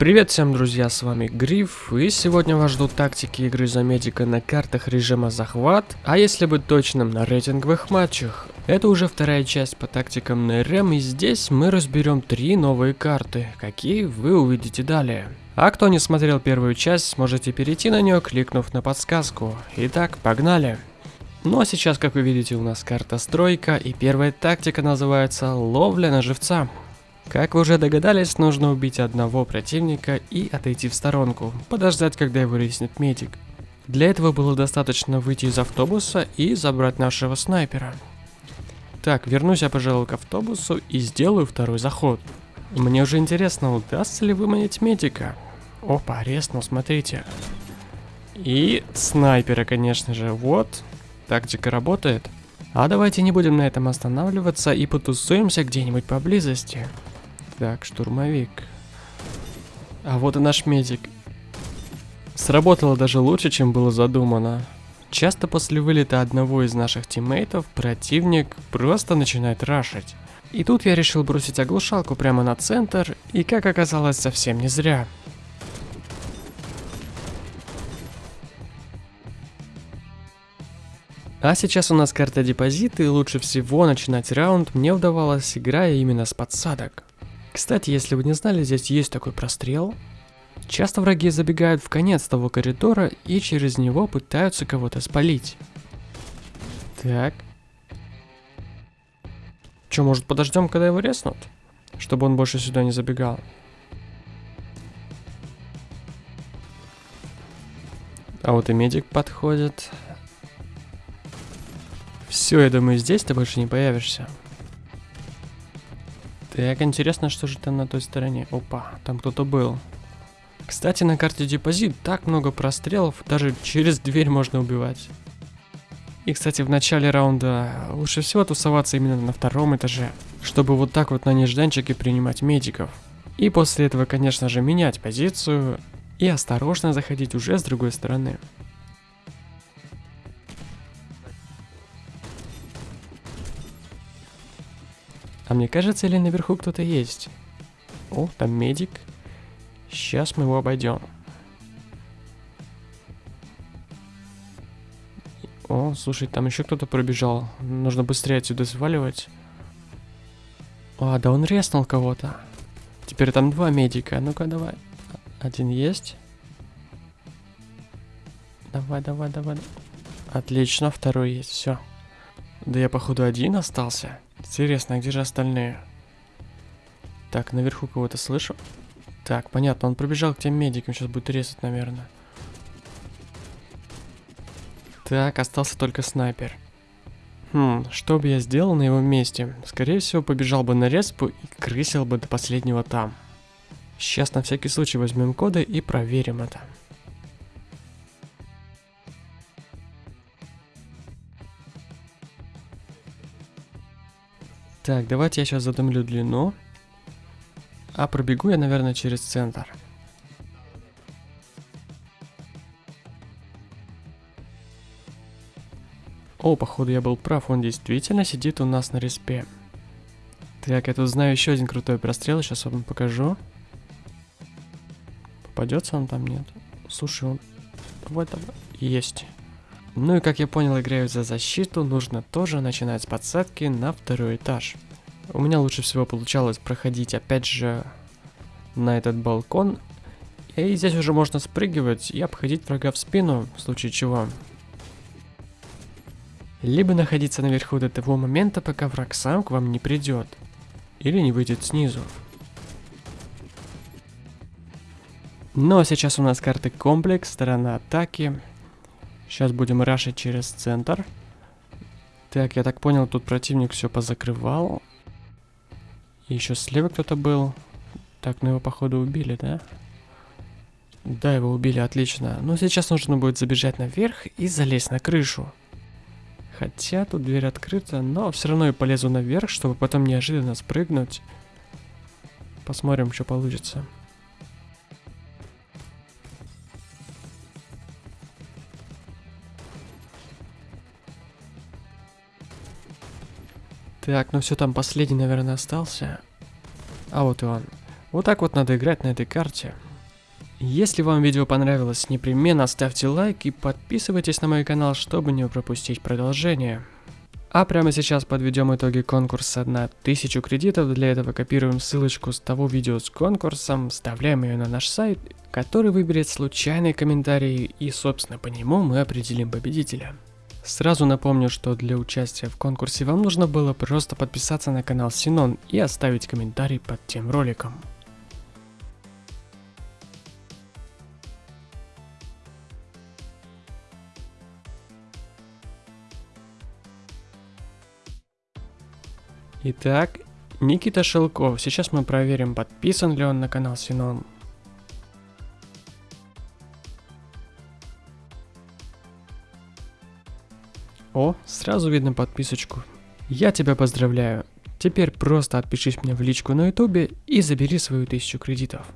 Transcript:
Привет всем, друзья, с вами Гриф, и сегодня вас ждут тактики игры за медика на картах режима захват, а если быть точным, на рейтинговых матчах. Это уже вторая часть по тактикам на РМ, и здесь мы разберем три новые карты, какие вы увидите далее. А кто не смотрел первую часть, можете перейти на нее, кликнув на подсказку. Итак, погнали! Ну а сейчас, как вы видите, у нас карта стройка, и первая тактика называется ловля на живца. Как вы уже догадались, нужно убить одного противника и отойти в сторонку, подождать, когда его резнет медик. Для этого было достаточно выйти из автобуса и забрать нашего снайпера. Так, вернусь я, пожалуй, к автобусу и сделаю второй заход. Мне уже интересно, удастся ли выманить медика. Опа, резнул, смотрите. И снайпера, конечно же, вот. Тактика работает. А давайте не будем на этом останавливаться и потусуемся где-нибудь поблизости. Так, штурмовик. А вот и наш медик. Сработало даже лучше, чем было задумано. Часто после вылета одного из наших тиммейтов противник просто начинает рашить. И тут я решил бросить оглушалку прямо на центр, и как оказалось, совсем не зря. А сейчас у нас карта депозита, и лучше всего начинать раунд мне удавалось, играя именно с подсадок. Кстати, если вы не знали, здесь есть такой прострел. Часто враги забегают в конец того коридора и через него пытаются кого-то спалить. Так. Че, может подождем, когда его резнут? Чтобы он больше сюда не забегал. А вот и медик подходит. Все, я думаю, здесь ты больше не появишься. Так, интересно, что же там на той стороне. Опа, там кто-то был. Кстати, на карте депозит так много прострелов, даже через дверь можно убивать. И, кстати, в начале раунда лучше всего тусоваться именно на втором этаже, чтобы вот так вот на нежданчике принимать медиков. И после этого, конечно же, менять позицию и осторожно заходить уже с другой стороны. А мне кажется, или наверху кто-то есть? О, там медик. Сейчас мы его обойдем. О, слушай, там еще кто-то пробежал. Нужно быстрее отсюда сваливать. А, да он резнул кого-то. Теперь там два медика. Ну-ка, давай. Один есть. Давай, давай, давай. Отлично, второй есть. Все. Да я, походу, один остался. Интересно, а где же остальные? Так, наверху кого-то слышу. Так, понятно, он пробежал к тем медикам, сейчас будет резать, наверное. Так, остался только снайпер. Хм, что бы я сделал на его месте? Скорее всего, побежал бы на респу и крысил бы до последнего там. Сейчас на всякий случай возьмем коды и проверим это. Так, давайте я сейчас задомлю длину. А пробегу я, наверное, через центр. О, походу я был прав, он действительно сидит у нас на респе. Так, я тут знаю еще один крутой прострел, сейчас вам покажу. Попадется он там, нет? Слушай, он... Давай, давай. Есть. Ну и как я понял, играю за защиту, нужно тоже начинать с подсадки на второй этаж. У меня лучше всего получалось проходить опять же на этот балкон. И здесь уже можно спрыгивать и обходить врага в спину, в случае чего. Либо находиться наверху до того момента, пока враг сам к вам не придет. Или не выйдет снизу. Но сейчас у нас карты комплекс, сторона атаки. Сейчас будем рашить через центр. Так, я так понял, тут противник все позакрывал. И еще слева кто-то был. Так, ну его походу убили, да? Да, его убили, отлично. Но сейчас нужно будет забежать наверх и залезть на крышу. Хотя тут дверь открыта, но все равно я полезу наверх, чтобы потом неожиданно спрыгнуть. Посмотрим, что получится. Так, ну все, там последний, наверное, остался. А вот и он. Вот так вот надо играть на этой карте. Если вам видео понравилось, непременно ставьте лайк и подписывайтесь на мой канал, чтобы не пропустить продолжение. А прямо сейчас подведем итоги конкурса на 1000 кредитов. Для этого копируем ссылочку с того видео с конкурсом, вставляем ее на наш сайт, который выберет случайный комментарий и собственно по нему мы определим победителя. Сразу напомню, что для участия в конкурсе вам нужно было просто подписаться на канал Синон и оставить комментарий под тем роликом. Итак, Никита Шелков. Сейчас мы проверим, подписан ли он на канал Синон. О, сразу видно подписочку. Я тебя поздравляю. Теперь просто отпишись мне в личку на ютубе и забери свою тысячу кредитов.